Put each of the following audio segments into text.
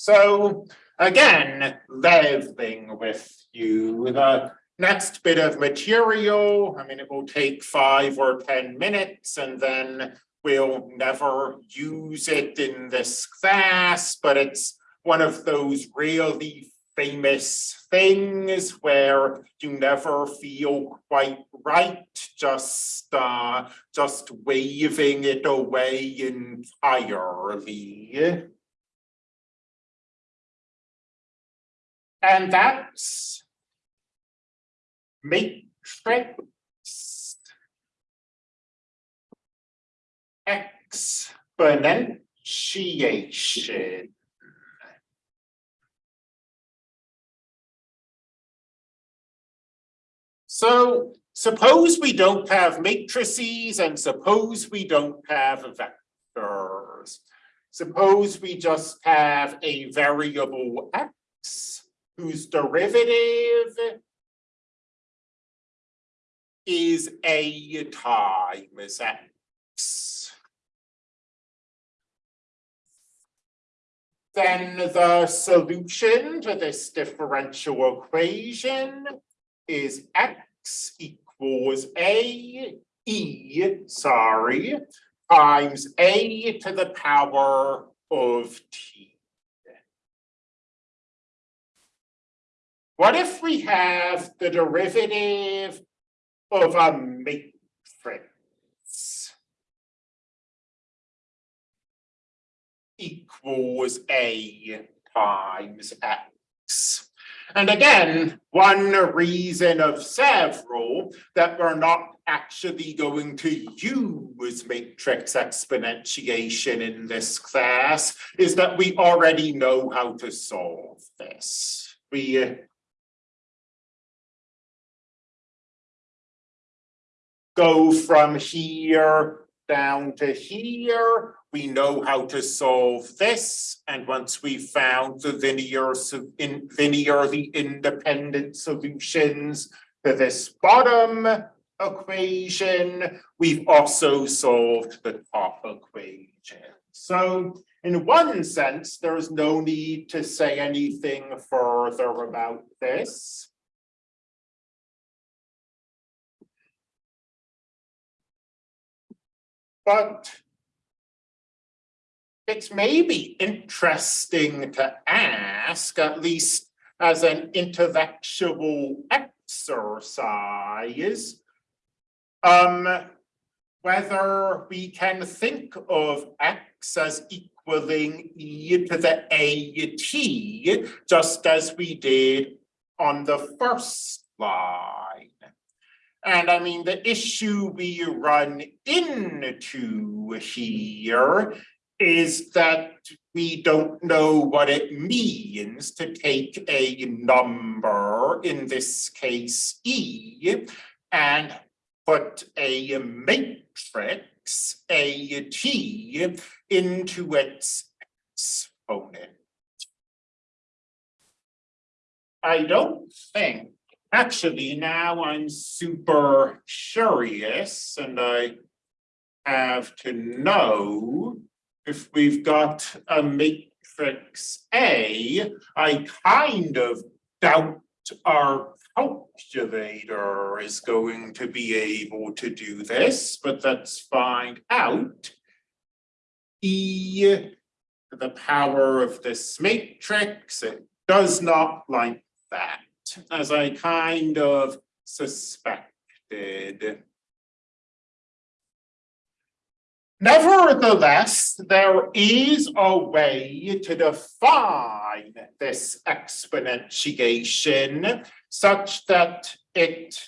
So again, leveling with you, the next bit of material, I mean, it will take five or ten minutes and then we'll never use it in this class, but it's one of those really famous things where you never feel quite right, just uh, just waving it away entirely. And that's matrix exponentiation. So suppose we don't have matrices and suppose we don't have vectors. Suppose we just have a variable x whose derivative is a times x. Then the solution to this differential equation is x equals a e, sorry, times a to the power of t. What if we have the derivative of a matrix? Equals a times x. And again, one reason of several that we're not actually going to use matrix exponentiation in this class is that we already know how to solve this. We go from here down to here. We know how to solve this. And once we found the linear, in linearly independent solutions to this bottom equation, we've also solved the top equation. So in one sense, there's no need to say anything further about this. But it's maybe interesting to ask, at least as an intellectual exercise, um, whether we can think of x as equaling e to the at, just as we did on the first line. And I mean, the issue we run into here is that we don't know what it means to take a number, in this case E, and put a matrix, a T, into its exponent. I don't think Actually, now I'm super curious and I have to know if we've got a matrix A, I kind of doubt our calculator is going to be able to do this, but let's find out. E to the power of this matrix, it does not like that as I kind of suspected. Nevertheless, there is a way to define this exponentiation such that it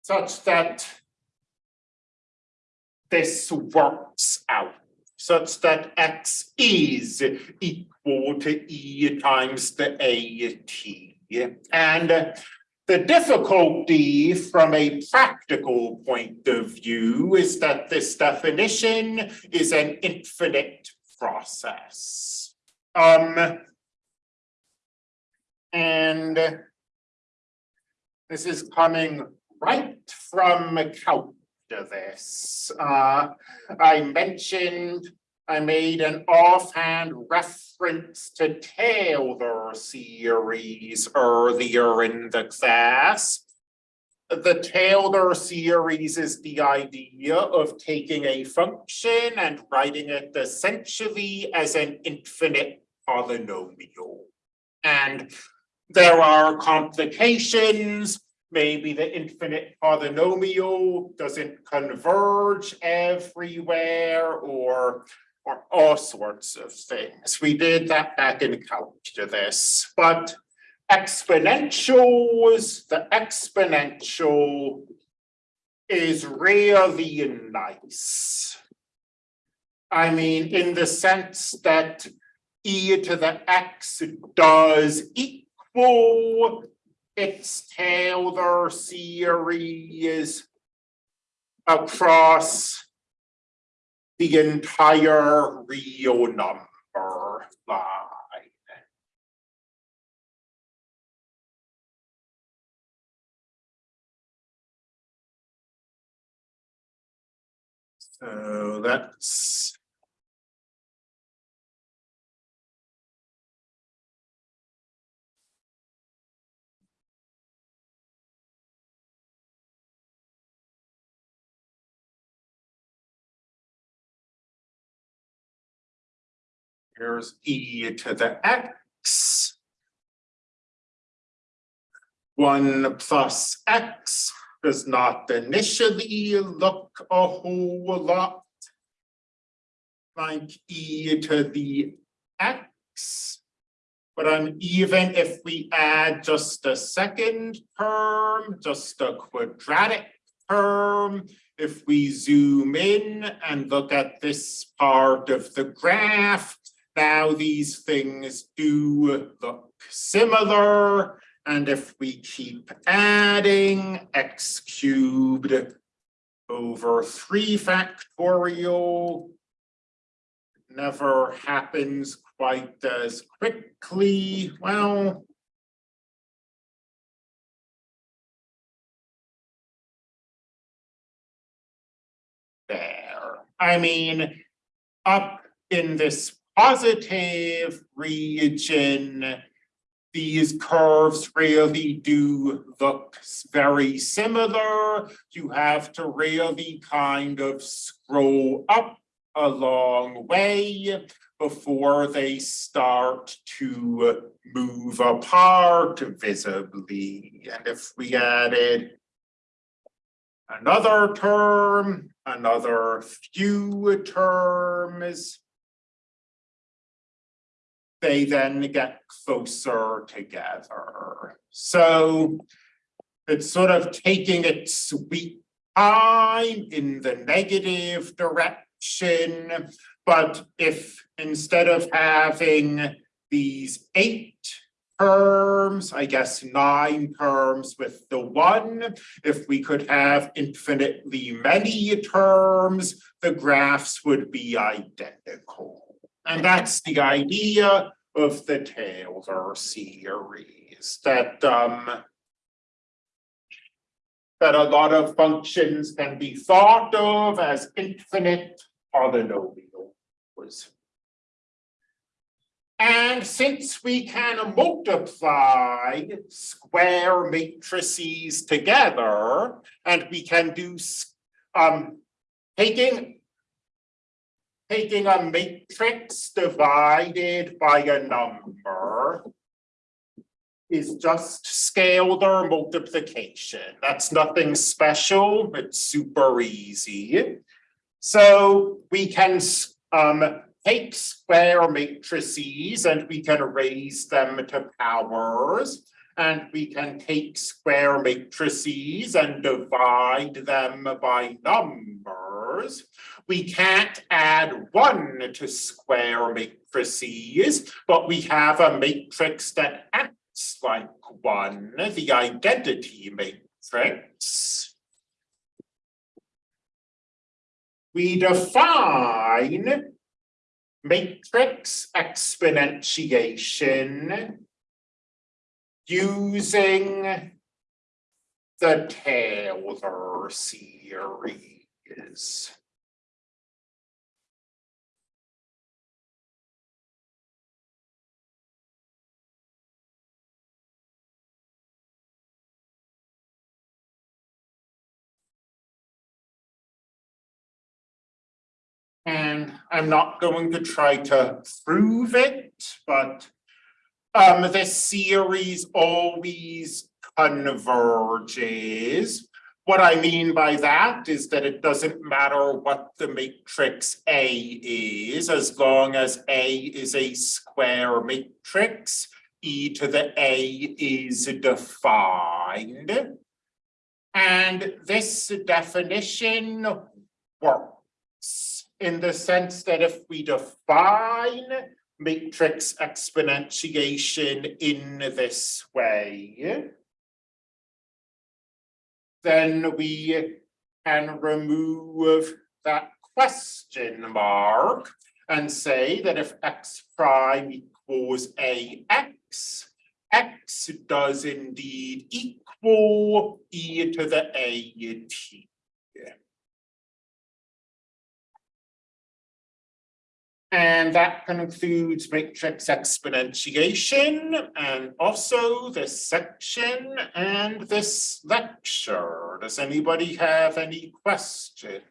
such that this works out such that x is equal to e times the at. And the difficulty from a practical point of view is that this definition is an infinite process. Um, and this is coming right from calculus this. Uh, I mentioned I made an offhand reference to Taylor series earlier in the class. The Taylor series is the idea of taking a function and writing it essentially as an infinite polynomial. And there are complications, maybe the infinite polynomial doesn't converge everywhere or or all sorts of things. We did that back in calculus, but exponentials, the exponential is really nice. I mean, in the sense that e to the x does equal its Taylor series across the entire real number line. So that's Here's e to the x. One plus x does not initially look a whole lot like e to the x. But even if we add just a second term, just a quadratic term, if we zoom in and look at this part of the graph, now these things do look similar. And if we keep adding x cubed over three factorial, never happens quite as quickly. Well, there. I mean, up in this positive region, these curves really do look very similar. You have to really kind of scroll up a long way before they start to move apart visibly. And if we added another term, another few terms, they then get closer together. So it's sort of taking its sweet time in the negative direction. But if instead of having these eight terms, I guess nine terms with the one, if we could have infinitely many terms, the graphs would be identical. And that's the idea of the Taylor series that um that a lot of functions can be thought of as infinite polynomials. And since we can multiply square matrices together, and we can do um taking taking a matrix divided by a number is just scalar multiplication. That's nothing special, it's super easy. So we can um, take square matrices and we can raise them to powers. And we can take square matrices and divide them by numbers. We can't add one to square matrices, but we have a matrix that acts like one, the identity matrix. We define matrix exponentiation using the Taylor series. And I'm not going to try to prove it, but um, this series always converges. What I mean by that is that it doesn't matter what the matrix A is, as long as A is a square matrix, E to the A is defined. And this definition works in the sense that if we define matrix exponentiation in this way, then we can remove that question mark and say that if x prime equals ax, x does indeed equal e to the a t. And that concludes matrix exponentiation and also this section and this lecture. Does anybody have any questions?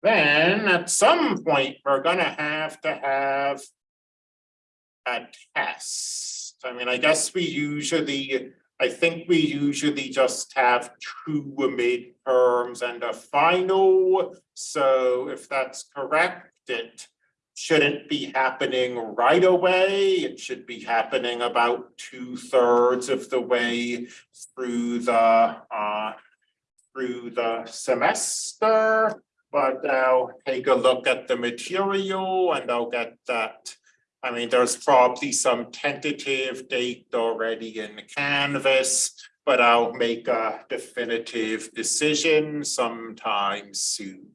Then at some point, we're gonna have to have a test. I mean, I guess we usually I think we usually just have two midterms and a final. So if that's correct, it shouldn't be happening right away. It should be happening about two thirds of the way through the uh through the semester. But I'll take a look at the material and I'll get that I mean, there's probably some tentative date already in Canvas, but I'll make a definitive decision sometime soon.